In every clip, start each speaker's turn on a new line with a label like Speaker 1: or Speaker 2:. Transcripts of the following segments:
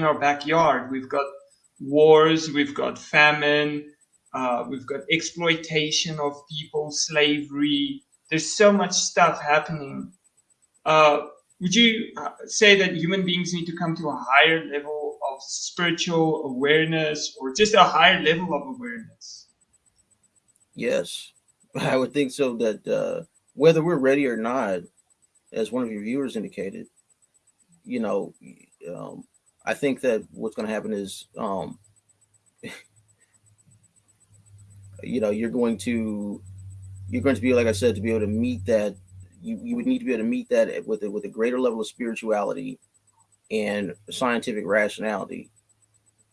Speaker 1: in our backyard. We've got wars, we've got famine, uh, we've got exploitation of people, slavery. There's so much stuff happening. Uh, would you uh, say that human beings need to come to a higher level of spiritual awareness or just a higher level of awareness?
Speaker 2: Yes, I would think so. That uh, whether we're ready or not, as one of your viewers indicated, you know, um, I think that what's going to happen is, um, you know, you're going to, you're going to be, like I said, to be able to meet that. You, you would need to be able to meet that with a, with a greater level of spirituality and scientific rationality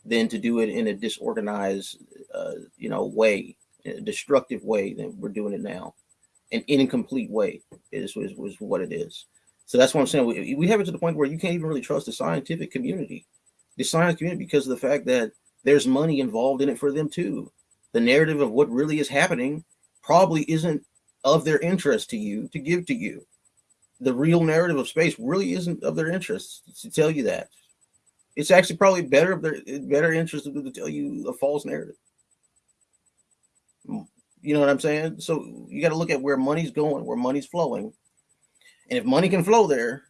Speaker 2: than to do it in a disorganized, uh, you know, way, a destructive way than we're doing it now. An incomplete way is, is, is what it is. So that's what I'm saying. We, we have it to the point where you can't even really trust the scientific community, the science community, because of the fact that there's money involved in it for them too. The narrative of what really is happening probably isn't of their interest to you to give to you. The real narrative of space really isn't of their interest to tell you that. It's actually probably better of their better interest to tell you a false narrative. You know what I'm saying? So you got to look at where money's going, where money's flowing, and if money can flow there,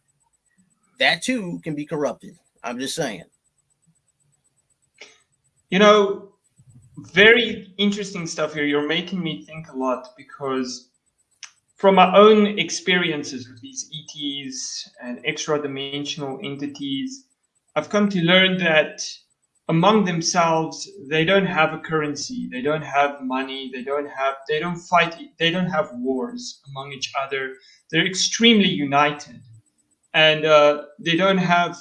Speaker 2: that too can be corrupted. I'm just saying.
Speaker 1: You know, very interesting stuff here. You're making me think a lot because from my own experiences with these ETs and extra dimensional entities, I've come to learn that among themselves, they don't have a currency, they don't have money, they don't have, they don't fight, they don't have wars among each other they're extremely united, and uh, they don't have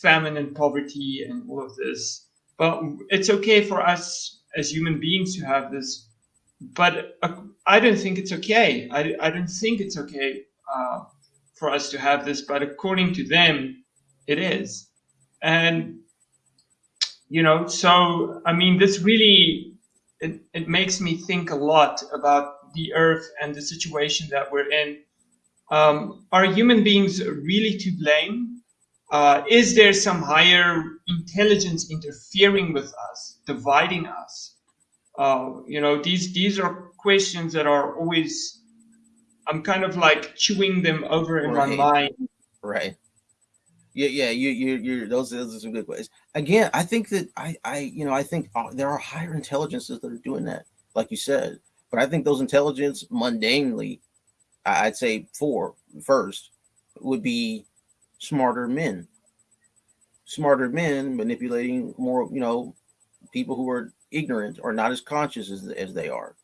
Speaker 1: famine and poverty and all of this. But it's okay for us as human beings to have this. But uh, I don't think it's okay. I, I don't think it's okay uh, for us to have this. But according to them, it is. And you know, so I mean, this really it, it makes me think a lot about the earth and the situation that we're in um, are human beings really to blame? Uh, is there some higher intelligence interfering with us, dividing us? Uh, you know, these these are questions that are always. I'm kind of like chewing them over in right. my mind.
Speaker 2: Right. Yeah, yeah. You, you, you. Those, those are some good ways. Again, I think that I, I, you know, I think uh, there are higher intelligences that are doing that, like you said. But I think those intelligence, mundanely, I'd say four first would be smarter men. Smarter men manipulating more, you know, people who are ignorant or not as conscious as, as they are.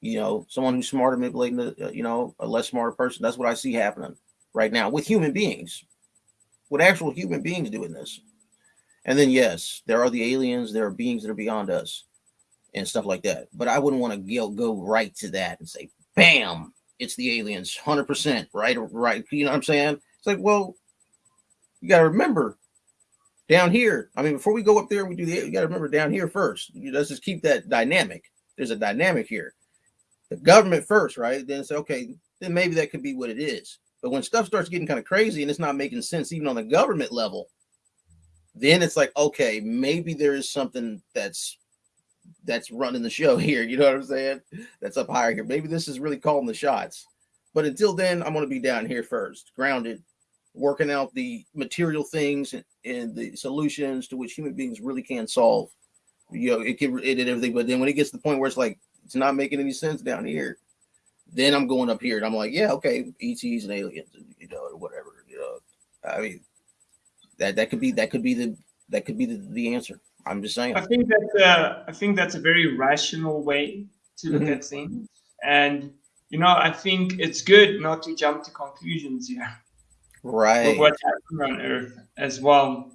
Speaker 2: You know, someone who's smarter manipulating, the, uh, you know, a less smarter person. That's what I see happening right now with human beings, with actual human beings doing this. And then, yes, there are the aliens, there are beings that are beyond us and stuff like that. But I wouldn't want to go, right to that and say, bam, it's the aliens 100% right right you know what i'm saying? It's like well you got to remember down here i mean before we go up there we do the you got to remember down here first. Let's just keep that dynamic. There's a dynamic here. The government first right? Then say okay then maybe that could be what it is but when stuff starts getting kind of crazy and it's not making sense even on the government level then it's like okay maybe there is something that's that's running the show here. You know what I'm saying? That's up higher here. Maybe this is really calling the shots. But until then, I'm going to be down here first, grounded, working out the material things and, the solutions to which human beings really can solve. You know, it can it and everything. But then when it gets to the point where it's like it's not making any sense down here, then I'm going up here and I'm like, yeah, okay, ETs and aliens, you know, whatever. You know, I mean, that that could be that could be the that could be the, the answer. I'm just saying.
Speaker 1: I think that's a, I think that's a very rational way to look mm-hmm. at things, and you know, I think it's good not to jump to conclusions here.
Speaker 2: Right.
Speaker 1: what's happening on Earth as well.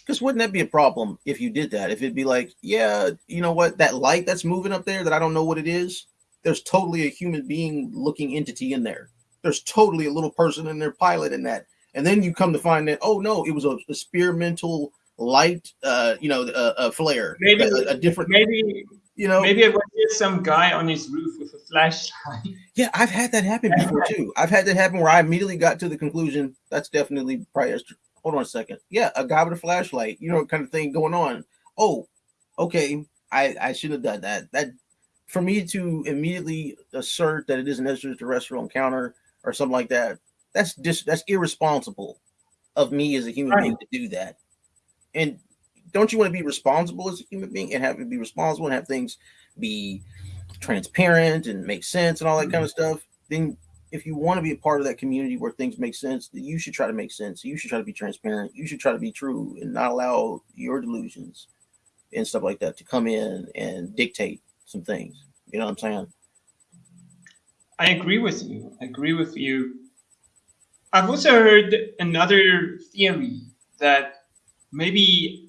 Speaker 2: Because wouldn't that be a problem if you did that? If it'd be like, yeah, you know what, that light that's moving up there that I don't know what it is, there's totally a human being looking entity in there. There's totally a little person in there piloting that. And then you come to find that, oh no, it was a experimental light, uh, you know, a, a flare,
Speaker 1: maybe
Speaker 2: a, a, different,
Speaker 1: maybe
Speaker 2: you know,
Speaker 1: maybe it was just some guy on his roof with a flashlight.
Speaker 2: Yeah, I've had that happen before too. I've had that happen where I immediately got to the conclusion that's definitely probably. hold on a second. Yeah, a guy with a flashlight, you know, kind of thing going on. Oh, okay. I I shouldn't have done that. That for me to immediately assert that it is an extraterrestrial encounter or something like that, that's just that's irresponsible of me as a human
Speaker 1: Right.
Speaker 2: being to do that. And don't you want to be responsible as a human being and have to be responsible and have things be transparent and make sense and all that kind of mm-hmm. stuff? Then if you want to be a part of that community where things make sense, then you should try to make sense. You should try to be transparent. You should try to be true and not allow your delusions and stuff like that to come in and dictate some things. You know what I'm saying?
Speaker 1: I agree with you. I agree with you. I've also heard another theory that maybe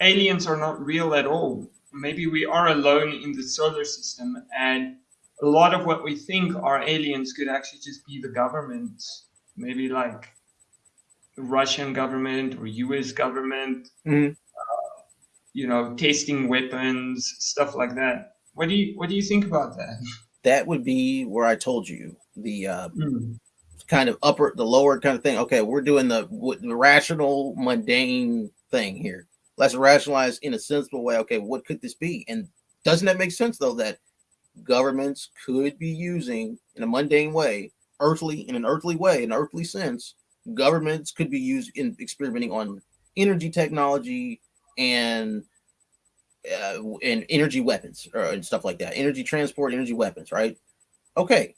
Speaker 1: aliens are not real at all. Maybe we are alone in the solar system, and a lot of what we think are aliens could actually just be the government, maybe like the Russian government or US government,
Speaker 2: Mhm.
Speaker 1: uh, you know, tasting weapons, stuff like that. What do you what do you think about that?
Speaker 2: That would be where I told you the uh, kind of upper, the lower kind of thing. Okay, we're doing the the rational, mundane thing here. Let's rationalize in a sensible way. Okay, what could this be? And doesn't that make sense though that governments could be using in a mundane way, earthly in an earthly way, an earthly sense, governments could be used in experimenting on energy technology and uh, and energy weapons uh, and stuff like that, energy transport, energy weapons, right? Okay,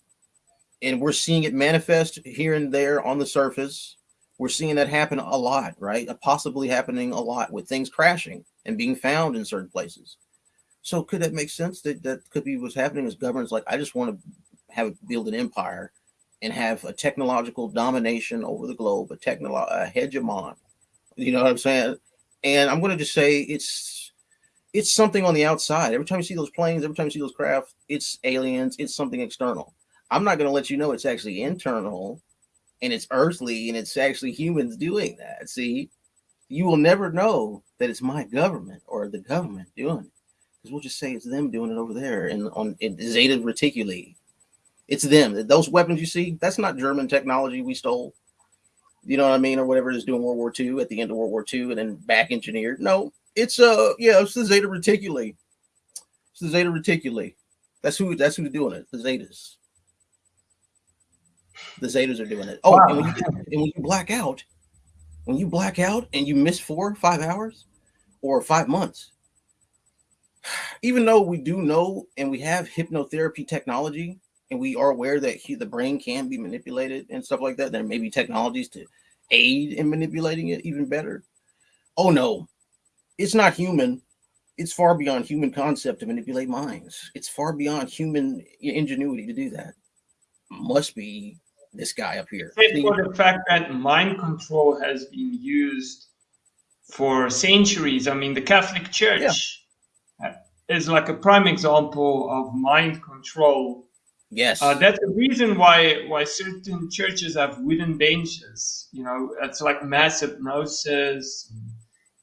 Speaker 2: and we're seeing it manifest here and there on the surface. We're seeing that happen a lot, right? Uh, Possibly happening a lot with things crashing and being found in certain places. So could that make sense that that could be what's happening as governments like I just want to have build an empire and have a technological domination over the globe, a technolo a hegemon. You know what I'm saying? And I'm going to just say it's it's something on the outside. Every time you see those planes, every time you see those craft, it's aliens, it's something external. I'm not going to let you know it's actually internal and it's earthly and it's actually humans doing that. See, you will never know that it's my government or the government doing it because we'll just say it's them doing it over there and on in Zeta Reticuli. It's them. Those weapons you see, that's not German technology we stole. You know what I mean, or whatever it is doing World War II at the end of World War II and then back engineered. No, it's uh yeah, it's the Zeta Reticuli. It's the Zeta Reticuli. That's who that's who's doing it. The Zetas. The Zetas are doing it. Oh, and, when you, and when you black out, when you black out and you miss four, five hours, or five months, even though we do know and we have hypnotherapy technology and we are aware that he, the brain can be manipulated and stuff like that, there may be technologies to aid in manipulating it even better. Oh no, it's not human. It's far beyond human concept to manipulate minds. It's far beyond human ingenuity to do that. Must be this guy up here.
Speaker 1: Except for the fact that mind control has been used for centuries. I mean, the Catholic Church uh, is like a prime example of mind control.
Speaker 2: Yes.
Speaker 1: Uh, that's the reason why why certain churches have wooden benches. You know, it's like mass hypnosis,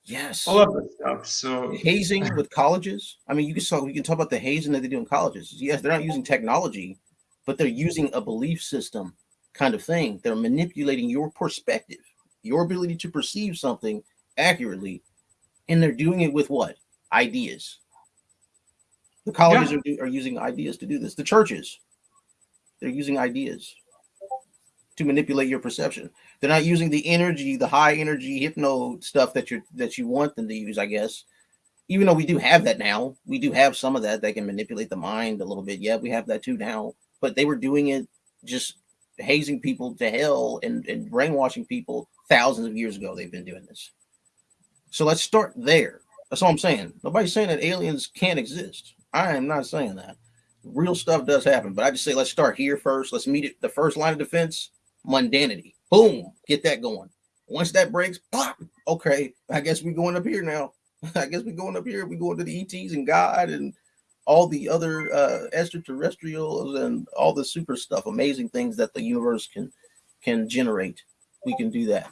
Speaker 2: yes.
Speaker 1: all of that stuff. So
Speaker 2: hazing with colleges. I mean, you can talk. You can talk about the hazing that they do in colleges. Yes, they're not using technology, but they're using a belief system kind of thing. They're manipulating your perspective, your ability to perceive something accurately, and they're doing it with what ideas. The colleges are, are using ideas to do this. The churches, they're using ideas to manipulate your perception. They're not using the energy, the high energy hypno stuff that you that you want them to use, I guess. Even though we do have that now, we do have some of that. that can manipulate the mind a little bit. Yeah, we have that too now. But they were doing it just hazing people to hell and, and brainwashing people thousands of years ago. They've been doing this. So let's start there. That's all I'm saying. Nobody's saying that aliens can't exist. I am not saying that. Real stuff does happen, but I just say let's start here first. Let's meet it. The first line of defense mundanity. Boom, get that going. Once that breaks, pop. Okay, I guess we're going up here now. I guess we're going up here. We're going to the ETs and God and all the other uh, extraterrestrials and all the super stuff, amazing things that the universe can can generate. We can do that.